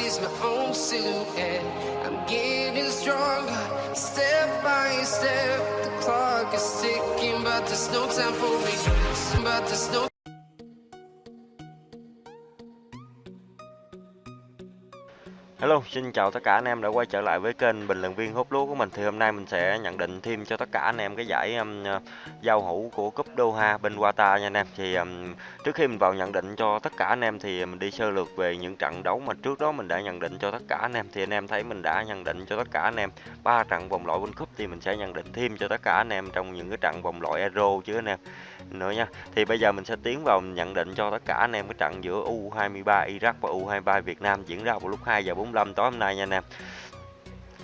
sees my own silhouette. I'm getting stronger, step by step. The clock is ticking, but there's no time for me. But there's no Hello, xin chào tất cả anh em đã quay trở lại với kênh bình luận viên hút lúa của mình. Thì hôm nay mình sẽ nhận định thêm cho tất cả anh em cái giải um, ờ, giao hữu của cúp Doha bên Qatar nha anh em. Thì um, trước khi mình vào nhận định cho tất cả anh em thì mình đi sơ lược về những trận đấu mà trước đó mình đã nhận định cho tất cả anh em. Thì anh em thấy mình đã nhận định cho tất cả anh em ba trận vòng loại World Cup thì mình sẽ nhận định thêm cho tất cả anh em trong những cái trận vòng loại Euro chứ anh em nữa nha. Thì bây giờ mình sẽ tiến vào nhận định cho tất cả anh em cái trận giữa U23 Iraq và U23 Việt Nam diễn ra vào lúc 2 giờ 45 tối hôm nay nha anh em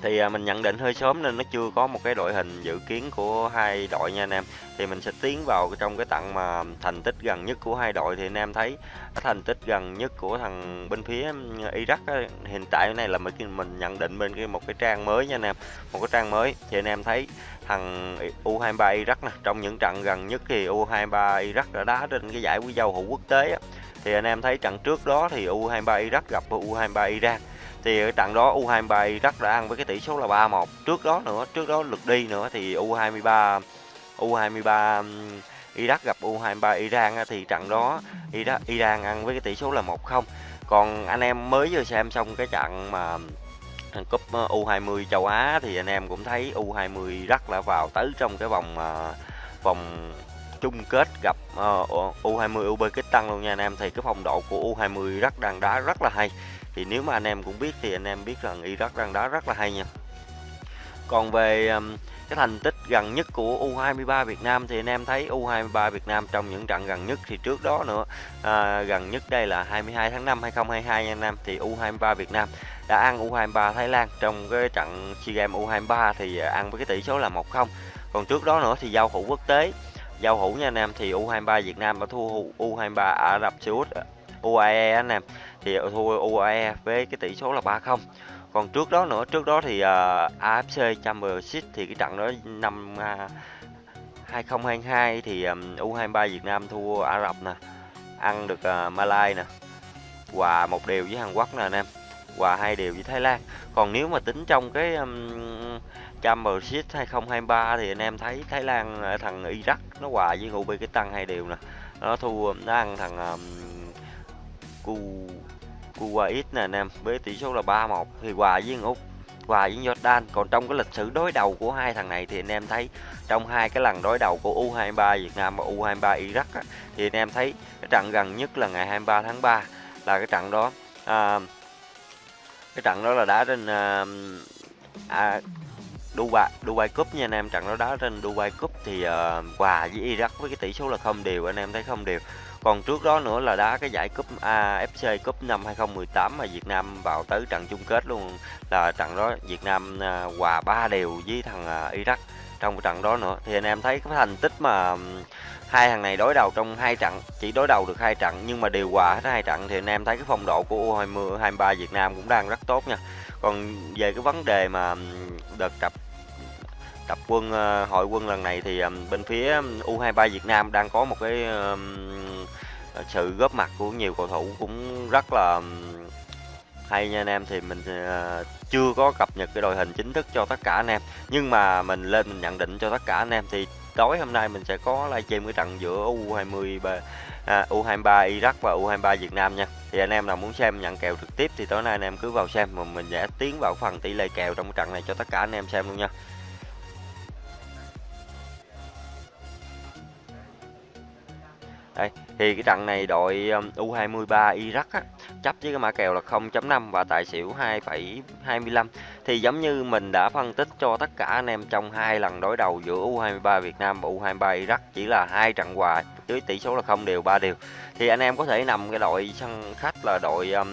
thì à, mình nhận định hơi sớm nên nó chưa có một cái đội hình dự kiến của hai đội nha anh em. Thì mình sẽ tiến vào trong cái tặng mà thành tích gần nhất của hai đội thì anh em thấy thành tích gần nhất của thằng bên phía Iraq á, hiện tại này là mình mình nhận định bên cái một cái trang mới nha anh em một cái trang mới. Thì anh em thấy thằng U23 Iraq nè trong những trận gần nhất thì U23 Iraq đã đá trên cái giải quý giao hữu quốc tế á. thì anh em thấy trận trước đó thì U23 Iraq gặp U23 Iran thì ở trận đó U23 rất đã ăn với cái tỷ số là 3-1 trước đó nữa trước đó lượt đi nữa thì U23 U23 Iraq gặp U23 Iran thì trận đó Iraq, Iran ăn với cái tỷ số là 1-0 còn anh em mới vừa xem xong cái trận mà cúp U20 châu Á thì anh em cũng thấy U20 rất là vào tới trong cái vòng ờ, vòng chung kết gặp ờ, uh, U20 Uzbekistan luôn nha anh em. Thì cái phong độ của U20 rất đang đá rất là hay thì nếu mà anh em cũng biết thì anh em biết rằng Iraq đang đá rất là hay nha. Còn về um, cái thành tích gần nhất của U23 Việt Nam thì anh em thấy U23 Việt Nam trong những trận gần nhất thì trước đó nữa à, gần nhất đây là 22 tháng 5 2022 nha anh em thì U23 Việt Nam đã ăn U23 Thái Lan. Trong cái trận SEA Games U23 thì ăn với cái tỷ số là 1-0 còn trước đó nữa thì giao hữu quốc tế. Giao hữu nha anh em thì U23 Việt Nam đã thua U23 Ả Rập Xê Út à, UAE anh em thì thua UAE với cái tỷ số là 3-0 còn trước đó nữa trước đó thì à, uh, AFC Championship thì cái trận đó năm à, uh, 2022 thì um, U23 Việt Nam thua Ả Rập nè ăn được uh, Malai nè hòa một điều với Hàn Quốc nè anh em hòa hai điều với Thái Lan. Còn nếu mà tính trong cái um, Championship 2023 thì anh em thấy Thái Lan thằng Iraq nó hòa với Uzbekistan hai điều nè nó thua nó ăn thằng um, Cu Kuwait nè anh em với tỷ số là 3-1 thì hòa với Úc hòa với Jordan. Còn trong cái lịch sử đối đầu của hai thằng này thì anh em thấy trong hai cái lần đối đầu của U23 Việt Nam và U23 Iraq á, thì anh em thấy cái trận gần nhất là ngày 23 tháng 3 là cái trận đó à, cái trận đó là đá trên à, à, Dubai Dubai Cup nha anh em. Trận đó đá trên Dubai Cup thì à, uh, hòa với Iraq với cái tỷ số là không đều anh em thấy không đều còn trước đó nữa là đá cái giải cúp AFC à, Cup năm 2018 mà Việt Nam vào tới trận chung kết luôn. Là trận đó Việt Nam à, hòa ba đều với thằng à, Iraq. Trong trận đó nữa, thì anh em thấy cái thành tích mà hai thằng này đối đầu trong hai trận, chỉ đối đầu được hai trận nhưng mà đều hòa hết hai trận thì anh em thấy cái phong độ của U20 23 Việt Nam cũng đang rất tốt nha. Còn về cái vấn đề mà đợt tập tập quân hội quân lần này thì bên phía U23 Việt Nam đang có một cái sự góp mặt của nhiều cầu thủ cũng rất là hay nha anh em. Thì mình ờ, chưa có cập nhật cái đội hình chính thức cho tất cả anh em. Nhưng mà mình lên mình nhận định cho tất cả anh em thì tối hôm nay mình sẽ có livestream cái trận giữa U20 à, U23 Iraq và U23 Việt Nam nha. Thì anh em nào muốn xem nhận kèo trực tiếp thì tối nay anh em cứ vào xem mà mình sẽ tiến vào phần tỷ lệ kèo trong cái trận này cho tất cả anh em xem luôn nha. Đây, thì cái trận này đội um, U23 Iraq á, chấp với cái mã kèo là 0.5 và tài xỉu 2,25 thì giống như mình đã phân tích cho tất cả anh em trong hai lần đối đầu giữa U23 Việt Nam và U23 Iraq chỉ là hai trận hòa với tỷ số là không đều ba đều. Thì anh em có thể nằm cái đội sân khách là đội um,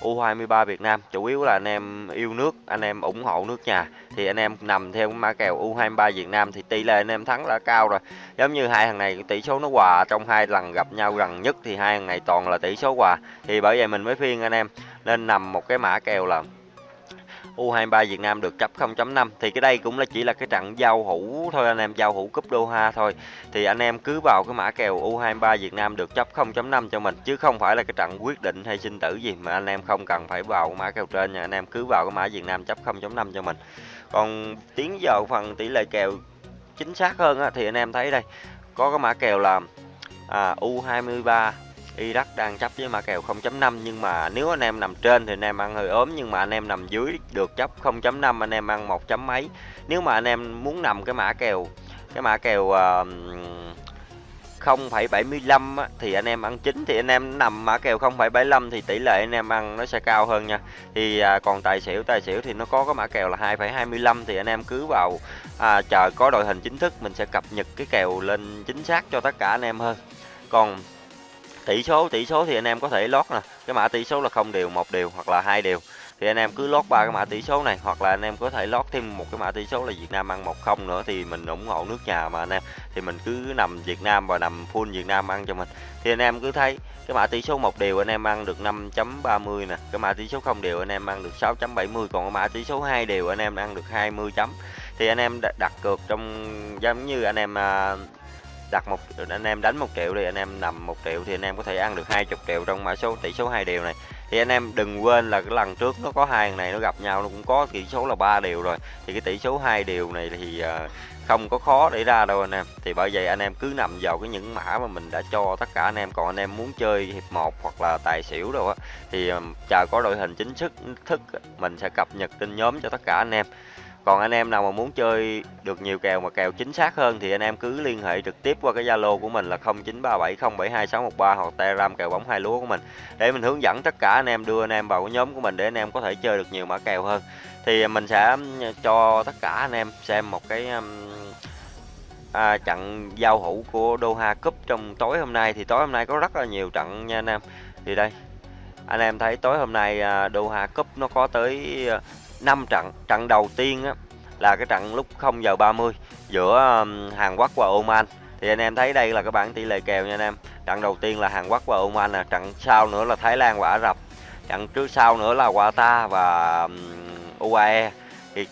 U23 Việt Nam. Chủ yếu là anh em yêu nước anh em ủng hộ nước nhà. Thì anh em nằm theo ma kèo U23 Việt Nam thì tỷ lệ anh em thắng đã cao rồi. Giống như hai thằng này tỷ số nó hòa trong hai lần gặp nhau gần nhất thì hai thằng này toàn là tỷ số hòa. Thì bởi vậy mình mới phiên anh em nên nằm một cái mã kèo là U23 Việt Nam được chấp 0.5 thì cái đây cũng là chỉ là cái trận giao hữu thôi anh em giao hữu cúp Doha thôi. Thì anh em cứ vào cái mã kèo U23 Việt Nam được chấp 0.5 cho mình chứ không phải là cái trận quyết định hay sinh tử gì mà anh em không cần phải vào mã kèo trên nha. Anh em cứ vào cái mã Việt Nam chấp 0.5 cho mình. Còn tiến vào phần tỷ lệ kèo chính xác hơn á, thì anh em thấy đây có cái mã kèo là à, U23 Iraq đang chấp với mã kèo 0.5 nhưng mà nếu anh em nằm trên thì anh em ăn hơi ốm nhưng mà anh em nằm dưới được chấp 0.5 anh em ăn một chấm mấy nếu mà anh em muốn nằm cái mã kèo cái mã kèo uh, 0,75 thì anh em ăn chính thì anh em nằm mã kèo 0,75 thì tỷ lệ anh em ăn nó sẽ cao hơn nha. Thì à, còn tài xỉu tài xỉu thì nó có cái mã kèo là 2,25 thì anh em cứ vào à, chờ có đội hình chính thức mình sẽ cập nhật cái kèo lên chính xác cho tất cả anh em hơn. Còn tỷ số tỷ số thì anh em có thể lót nè, cái mã tỷ số là không đều, một đều hoặc là hai đều. Thì anh em cứ lót ba cái mã tỷ số này hoặc là anh em có thể lót thêm một cái mã tỷ số là Việt Nam ăn một không nữa thì mình ủng hộ nước nhà mà anh em. Thì mình cứ nằm Việt Nam và nằm full Việt Nam ăn cho mình. Thì anh em cứ thấy cái mã tỷ số một đều anh em ăn được 5.30 nè. Cái mã tỷ số không đều anh em ăn được 6.70 còn cái mã tỷ số hai đều anh em ăn được 20 chấm. Thì anh em đặt cược trong giống như anh em à, đặt một, anh em đánh một triệu thì anh em nằm một triệu thì anh em có thể ăn được 20 triệu trong mã số, tỷ số hai điều này. Thì anh em đừng quên là cái lần trước nó có hai này nó gặp nhau, nó cũng có tỷ số là ba điều rồi. Thì cái tỷ số hai điều này thì ờ, không có khó để ra đâu anh em. Thì bởi vậy anh em cứ nằm vào cái những mã mà mình đã cho tất cả anh em. Còn anh em muốn chơi hiệp một hoặc là tài xỉu đâu á, thì ờ, chờ có đội hình chính thức thức mình sẽ cập nhật tin nhóm cho tất cả anh em còn anh em nào mà muốn chơi được nhiều kèo mà kèo chính xác hơn thì anh em cứ liên hệ trực tiếp qua cái Zalo của mình là 0937072613 hoặc Telegram kèo bóng hai lúa của mình để mình hướng dẫn tất cả anh em đưa anh em vào cái nhóm của mình để anh em có thể chơi được nhiều mã kèo hơn. Thì à, mình sẽ cho tất cả anh em xem một cái à, trận giao hữu của Doha Cup trong tối hôm nay thì tối hôm nay có rất là nhiều trận nha anh em. Thì đây anh em thấy tối hôm nay à, Doha Cup nó có tới 5 trận trận đầu tiên á, là cái trận lúc 0 giờ 30 giữa Hàn Quốc và Oman. Thì anh em thấy đây là cái bảng tỷ lệ kèo nha anh em. Trận đầu tiên là Hàn Quốc và Oman là trận sau nữa là Thái Lan và Ả Rập. Trận trước sau nữa là Qatar và UAE thì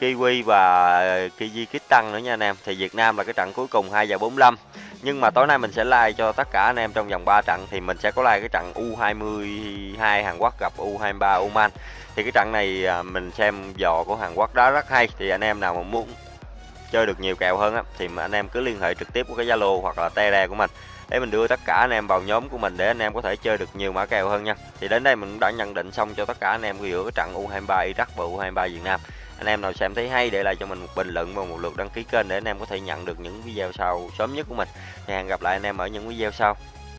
Kiwi và Kyrgyzstan nữa nha anh em. Thì Việt Nam là cái trận cuối cùng 2 giờ 45 nhưng mà tối nay mình sẽ like cho tất cả anh em trong vòng 3 trận thì mình sẽ có like cái trận U22 Hàn Quốc gặp U23 Oman thì cái trận này à, mình xem dò của Hàn Quốc đó rất hay thì anh em nào mà muốn chơi được nhiều kèo hơn á, thì anh em cứ liên hệ trực tiếp với cái Zalo hoặc là Tele của mình để mình đưa tất cả anh em vào nhóm của mình để anh em có thể chơi được nhiều mã kèo hơn nha. Thì đến đây mình cũng đã nhận định xong cho tất cả anh em giữa cái trận U23 Iraq và U23 Việt Nam. Anh em nào xem thấy hay để lại cho mình một bình luận và một lượt đăng ký kênh để anh em có thể nhận được những video sau sớm nhất của mình. Thì hẹn gặp lại anh em ở những video sau.